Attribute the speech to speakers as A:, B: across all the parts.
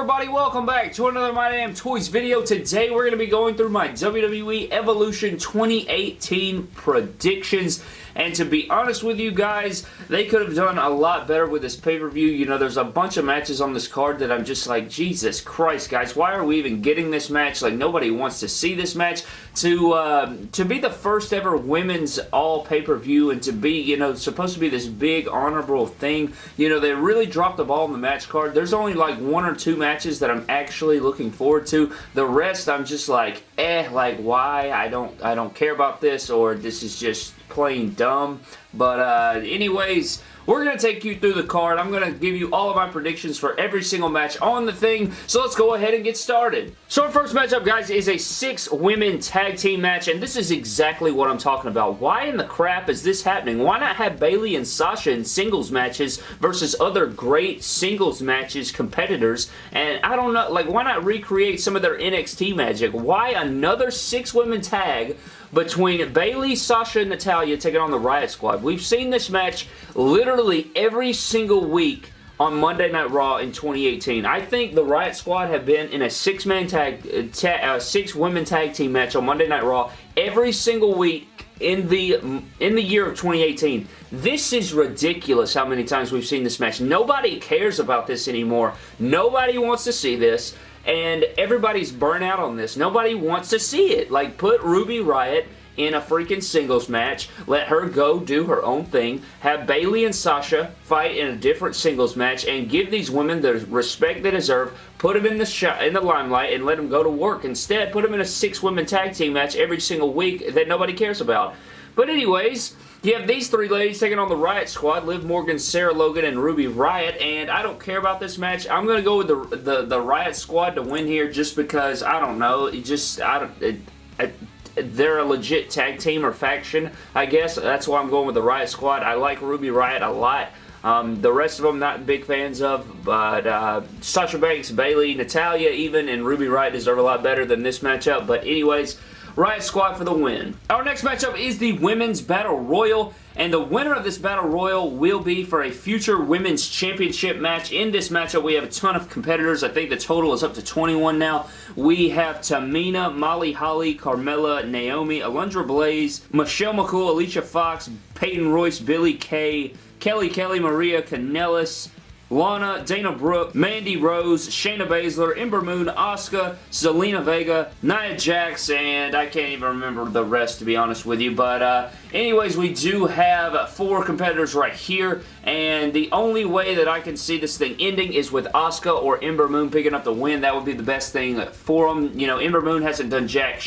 A: Everybody? Welcome back to another My Damn Toys video. Today we're going to be going through my WWE Evolution 2018 predictions. And to be honest with you guys, they could have done a lot better with this pay-per-view. You know, there's a bunch of matches on this card that I'm just like, Jesus Christ, guys, why are we even getting this match? Like, nobody wants to see this match. To, uh, to be the first ever women's all pay-per-view and to be, you know, supposed to be this big honorable thing, you know, they really dropped the ball in the match card. There's only like one or two matches that I'm actually looking forward to. The rest, I'm just like, eh, like, why? I don't, I don't care about this or this is just plain dumb. But uh, anyways, we're going to take you through the card. I'm going to give you all of my predictions for every single match on the thing. So let's go ahead and get started. So our first matchup, guys, is a six women tag team match. And this is exactly what I'm talking about. Why in the crap is this happening? Why not have Bayley and Sasha in singles matches versus other great singles matches competitors? And I don't know, like, why not recreate some of their NXT magic? Why another six women tag between Bayley, Sasha, and Natalya taking on the Riot Squad. We've seen this match literally every single week on Monday Night Raw in 2018. I think the Riot Squad have been in a six-man tag, uh, ta uh, six-women tag team match on Monday Night Raw every single week in the in the year of 2018. This is ridiculous how many times we've seen this match. Nobody cares about this anymore. Nobody wants to see this and everybody's burnt out on this. Nobody wants to see it. Like, put Ruby Riott in a freaking singles match. Let her go do her own thing. Have Bayley and Sasha fight in a different singles match and give these women the respect they deserve. Put them in the in the limelight and let them go to work. Instead, put them in a six-women tag team match every single week that nobody cares about. But anyways, you have these three ladies taking on the Riot Squad, Liv Morgan, Sarah Logan, and Ruby Riott, and I don't care about this match. I'm going to go with the, the, the Riot Squad to win here just because, I don't know, it just, I don't, it, they're a legit tag team or faction, I guess. That's why I'm going with the Riot Squad. I like Ruby Riott a lot. Um, the rest of them not big fans of, but uh, Sasha Banks, Bayley, Natalya even, and Ruby Riott deserve a lot better than this matchup. But anyways, Riot Squad for the win. Our next matchup is the Women's Battle Royal. And the winner of this Battle Royal will be for a future Women's Championship match. In this matchup, we have a ton of competitors. I think the total is up to 21 now. We have Tamina, Molly Holly, Carmella, Naomi, Alundra Blaze, Michelle McCool, Alicia Fox, Peyton Royce, Billie Kay, Kelly Kelly, Maria Kanellis, Lana, Dana Brooke, Mandy Rose, Shayna Baszler, Ember Moon, Asuka, Zelina Vega, Nia Jax, and I can't even remember the rest to be honest with you. But uh, anyways, we do have four competitors right here, and the only way that I can see this thing ending is with Asuka or Ember Moon picking up the win. That would be the best thing for them. You know, Ember Moon hasn't done jack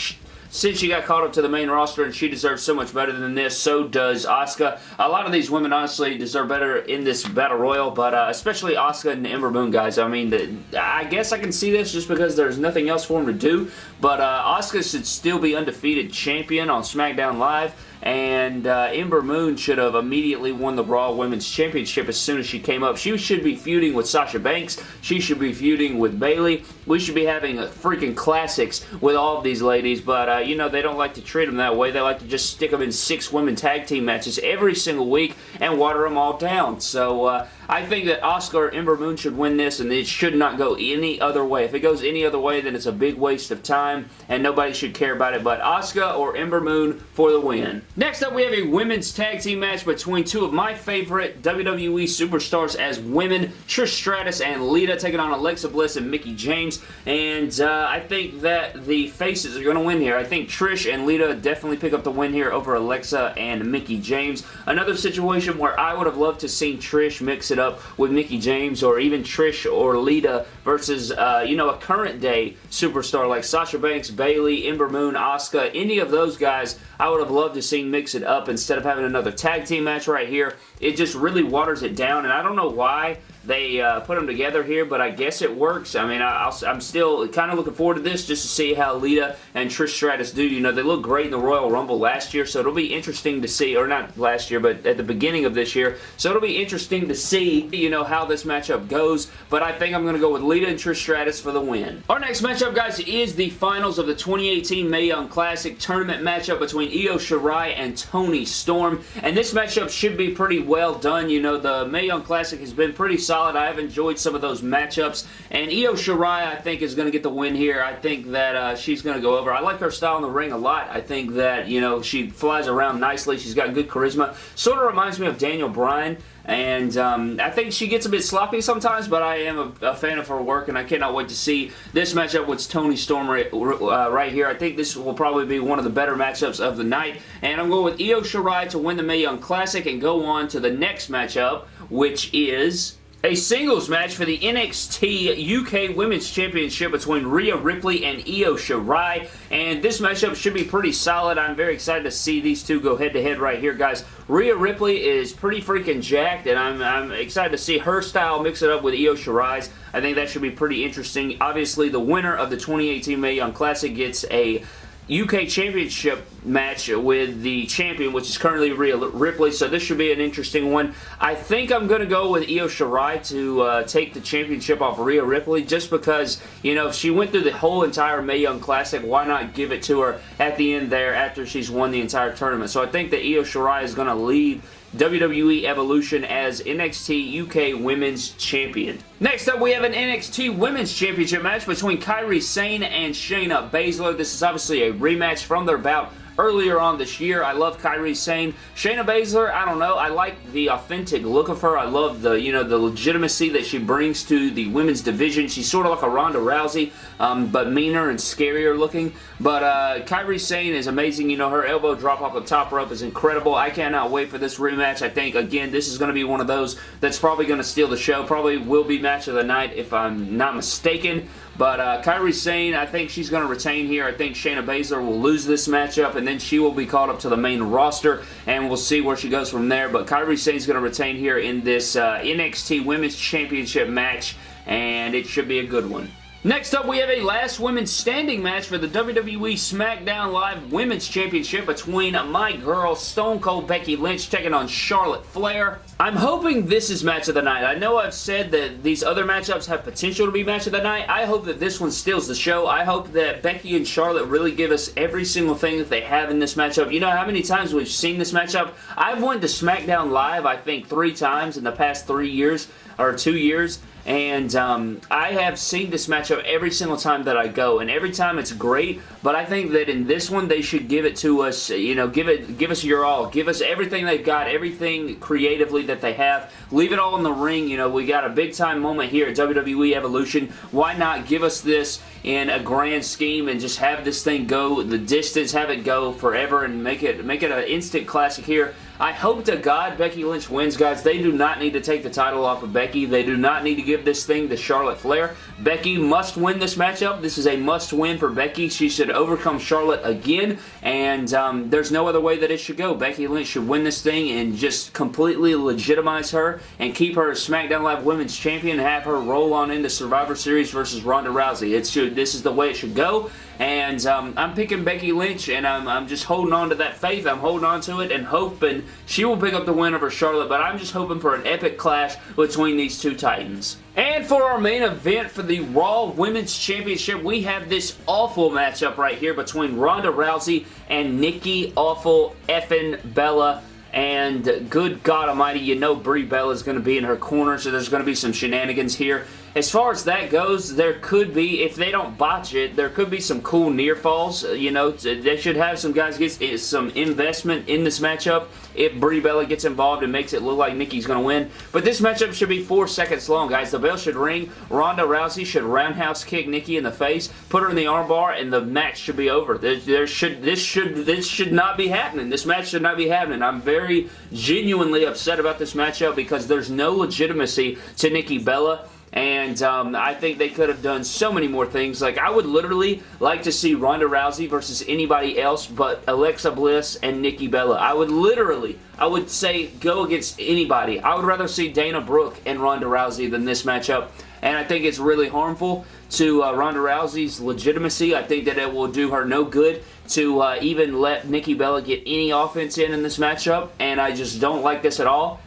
A: since she got caught up to the main roster and she deserves so much better than this, so does Asuka. A lot of these women honestly deserve better in this Battle Royal, but uh, especially Asuka and Ember Moon, guys. I mean, the, I guess I can see this just because there's nothing else for them to do, but uh, Asuka should still be undefeated champion on SmackDown Live and uh, Ember Moon should have immediately won the Raw Women's Championship as soon as she came up. She should be feuding with Sasha Banks. She should be feuding with Bayley. We should be having freaking classics with all of these ladies, but uh, you know, they don't like to treat them that way. They like to just stick them in six women tag team matches every single week and water them all down. So uh, I think that Asuka Ember Moon should win this and it should not go any other way. If it goes any other way, then it's a big waste of time and nobody should care about it, but Asuka or Ember Moon for the win. Next up, we have a women's tag team match between two of my favorite WWE superstars as women, Trish Stratus and Lita taking on Alexa Bliss and Mickie James. And uh, I think that the faces are going to win here. I think Trish and Lita definitely pick up the win here over Alexa and Mickie James. Another situation where I would have loved to see Trish mix it up with Mickie James or even Trish or Lita versus, uh, you know, a current day superstar like Sasha Banks, Bayley, Ember Moon, Asuka, any of those guys I would have loved to see mix it up instead of having another tag team match right here. It just really waters it down, and I don't know why they uh, put them together here, but I guess it works. I mean, I, am still kind of looking forward to this just to see how Lita and Trish Stratus do. You know, they look great in the Royal Rumble last year, so it'll be interesting to see, or not last year, but at the beginning of this year. So it'll be interesting to see, you know, how this matchup goes, but I think I'm going to go with Lita and Trish Stratus for the win. Our next matchup, guys, is the finals of the 2018 Mae Young Classic tournament matchup between Io Shirai and Toni Storm, and this matchup should be pretty well done. You know, the Mae Young Classic has been pretty solid solid. I have enjoyed some of those matchups. And Io Shirai, I think, is going to get the win here. I think that uh, she's going to go over. I like her style in the ring a lot. I think that, you know, she flies around nicely. She's got good charisma. Sort of reminds me of Daniel Bryan. And um, I think she gets a bit sloppy sometimes, but I am a, a, fan of her work, and I cannot wait to see this matchup with Toni Storm right, uh, right here. I think this will probably be one of the better matchups of the night. And I'm going with Io Shirai to win the Mae Young Classic and go on to the next matchup, which is a singles match for the NXT UK Women's Championship between Rhea Ripley and Io Shirai. And this matchup should be pretty solid. I'm very excited to see these two go head-to-head -head right here, guys. Rhea Ripley is pretty freaking jacked, and I'm, I'm excited to see her style mix it up with Io Shirai's. I think that should be pretty interesting. Obviously, the winner of the 2018 Mae Young Classic gets a UK Championship match with the champion, which is currently Rhea Ripley, so this should be an interesting one. I think I'm going to go with Io Shirai to uh, take the championship off Rhea Ripley, just because, you know, if she went through the whole entire Mae Young Classic, why not give it to her at the end there after she's won the entire tournament? So I think that Io Shirai is going to leave WWE Evolution as NXT UK Women's Champion. Next up, we have an NXT Women's Championship match between Kairi Sane and Shayna Baszler. This is obviously a rematch from their bout earlier on this year. I love Kairi Sane. Shayna Baszler, I don't know. I like the authentic look of her. I love the, you know, the legitimacy that she brings to the women's division. She's sort of like a Ronda Rousey, um, but meaner and scarier looking. But uh, Kairi Sane is amazing. You know, her elbow drop off the top rope is incredible. I cannot wait for this rematch. I think, again, this is going to be one of those that's probably going to steal the show. Probably will be match of the night if I'm not mistaken. But uh, Kairi Sane, I think she's going to retain here. I think Shayna Baszler will lose this matchup, and then she will be called up to the main roster, and we'll see where she goes from there. But Kairi Sane is going to retain here in this uh, NXT Women's Championship match, and it should be a good one. Next up, we have a last women's standing match for the WWE SmackDown Live Women's Championship between my girl Stone Cold Becky Lynch taking on Charlotte Flair. I'm hoping this is match of the night. I know I've said that these other matchups have potential to be match of the night. I hope that this one steals the show. I hope that Becky and Charlotte really give us every single thing that they have in this matchup. You know how many times we've seen this matchup? I've went to SmackDown Live, I think, three times in the past three years, or two years, and um, I have seen this matchup every single time that I go, and every time it's great, but I think that in this one, they should give it to us, you know, give it, give us your all. Give us everything they've got, everything creatively that they have. Leave it all in the ring, you know, we got a big-time moment here at WWE Evolution. Why not give us this in a grand scheme and just have this thing go the distance, have it go forever, and make it, make it an instant classic here. I hope to God Becky Lynch wins, guys. They do not need to take the title off of Becky. They do not need to give this thing to Charlotte Flair. Becky must win this matchup. This is a must-win for Becky. She should overcome Charlotte again, and um, there's no other way that it should go. Becky Lynch should win this thing and just completely legitimize her and keep her SmackDown Live Women's Champion have her roll on into the Survivor Series versus Ronda Rousey. It should. This is the way it should go, and um, I'm picking Becky Lynch, and I'm, I'm just holding on to that faith. I'm holding on to it and hoping she will pick up the win over Charlotte, but I'm just hoping for an epic clash between these two titans. And for our main event for the Raw Women's Championship, we have this awful matchup right here between Ronda Rousey and Nikki Awful Effin Bella. And good God almighty, you know Brie Bella is going to be in her corner, so there's going to be some shenanigans here. As far as that goes, there could be, if they don't botch it, there could be some cool near falls. Uh, you know, they should have some guys get some investment in this matchup if Brie Bella gets involved and makes it look like Nikki's going to win. But this matchup should be four seconds long, guys. The bell should ring. Ronda Rousey should roundhouse kick Nikki in the face, put her in the armbar, and the match should be over. There, there should this should this should not be happening. This match should not be happening. I'm very genuinely upset about this matchup because there's no legitimacy to Nikki Bella and um, I think they could have done so many more things. Like, I would literally like to see Ronda Rousey versus anybody else but Alexa Bliss and Nikki Bella. I would literally, I would say go against anybody. I would rather see Dana Brooke and Ronda Rousey than this matchup. And I think it's really harmful to uh, Ronda Rousey's legitimacy. I think that it will do her no good to uh, even let Nikki Bella get any offense in in this matchup. And I just don't like this at all.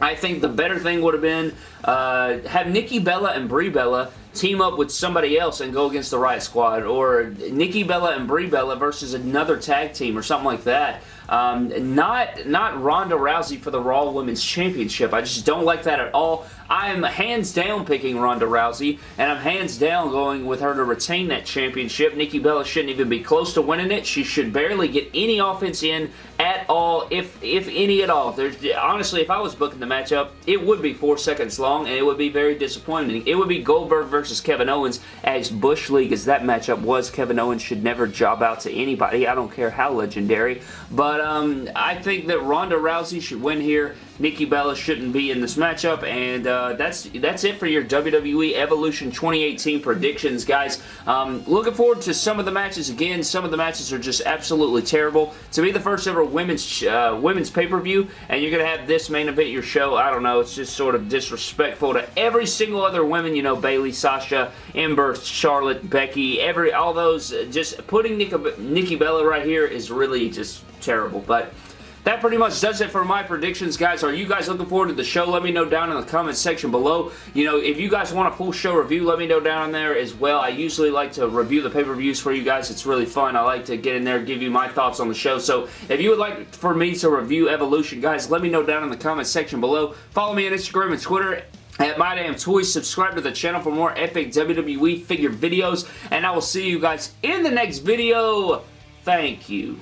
A: I think the better thing would have been uh, have Nikki Bella and Brie Bella team up with somebody else and go against the Riot Squad or Nikki Bella and Brie Bella versus another tag team or something like that. Um, not, not Ronda Rousey for the Raw Women's Championship. I just don't like that at all. I'm hands down picking Ronda Rousey, and I'm hands down going with her to retain that championship. Nikki Bella shouldn't even be close to winning it. She should barely get any offense in at all, if if any at all. There's Honestly, if I was booking the matchup, it would be four seconds long, and it would be very disappointing. It would be Goldberg versus Kevin Owens, as Bush League as that matchup was. Kevin Owens should never job out to anybody. I don't care how legendary. But um, I think that Ronda Rousey should win here. Nikki Bella shouldn't be in this matchup, and uh, that's that's it for your WWE Evolution 2018 predictions, guys. Um, looking forward to some of the matches again. Some of the matches are just absolutely terrible. To be the first ever women's uh, women's pay-per-view, and you're going to have this main event your show, I don't know, it's just sort of disrespectful to every single other women, you know, Bayley, Sasha, Ember, Charlotte, Becky, every all those, just putting Nikki, Nikki Bella right here is really just terrible, but that pretty much does it for my predictions, guys. Are you guys looking forward to the show? Let me know down in the comments section below. You know, if you guys want a full show review, let me know down in there as well. I usually like to review the pay-per-views for you guys. It's really fun. I like to get in there and give you my thoughts on the show. So if you would like for me to review Evolution, guys, let me know down in the comments section below. Follow me on Instagram and Twitter at My Damn Toys. Subscribe to the channel for more epic WWE figure videos. And I will see you guys in the next video. Thank you.